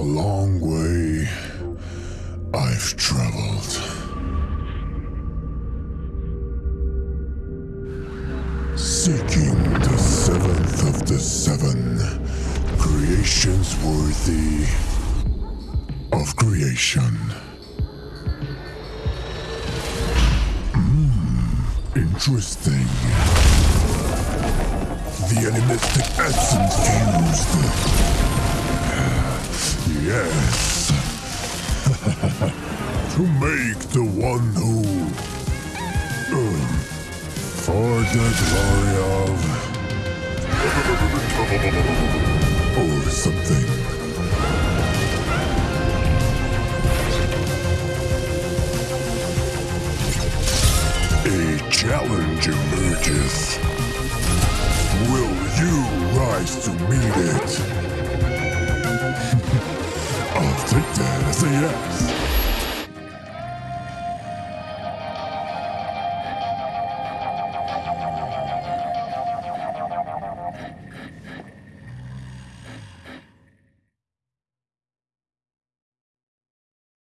long way I've traveled. Seeking the seventh of the seven creations worthy of creation. Hmm, interesting. The animistic essence fused. Yes. to make the one who. um, for the glory of. or something. A challenge emerges. Will you rise to meet it? A yes.